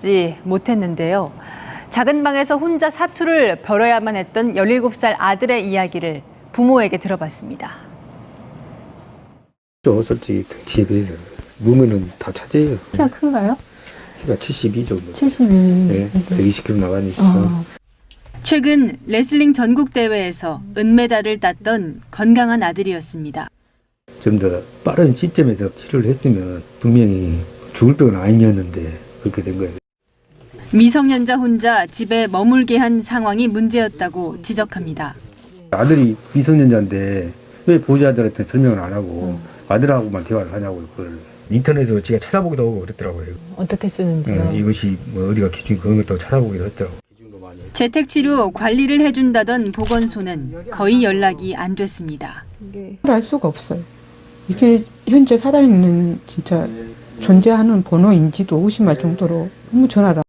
먹지 못했는데요. 작은 방에서 혼자 사투를 벌여야만 했던 17살 아들의 이야기를 부모에게 들어봤습니다. 저 솔직히 비해서 무면은 다 차지해요. 키가 큰가요? 키가 72 정도. 72. 네, 120kg 나가니까. 어. 최근 레슬링 전국 대회에서 은메달을 땄던 건강한 아들이었습니다. 좀 더 빠른 시점에서 치료를 했으면 분명히 죽을 병은 아니었는데 그렇게 된 거예요. 미성년자 혼자 집에 머물게 한 상황이 문제였다고 지적합니다. 아들이 미성년자인데 왜 보호자들한테 설명을 안 하고 아들하고만 대화를 하냐고 그걸 인터넷으로 제가 찾아보기도 하고 그랬더라고요. 어떻게 쓰는지요? 예, 이것이 뭐 어디가 기준 그런 것도 찾아보기도 했더라고. 재택치료 관리를 해준다던 보건소는 거의 연락이 안 됐습니다. 알 수가 없어요. 이게 현재 살아있는 진짜 존재하는 번호인지도 의심할 정도로 너무 전화를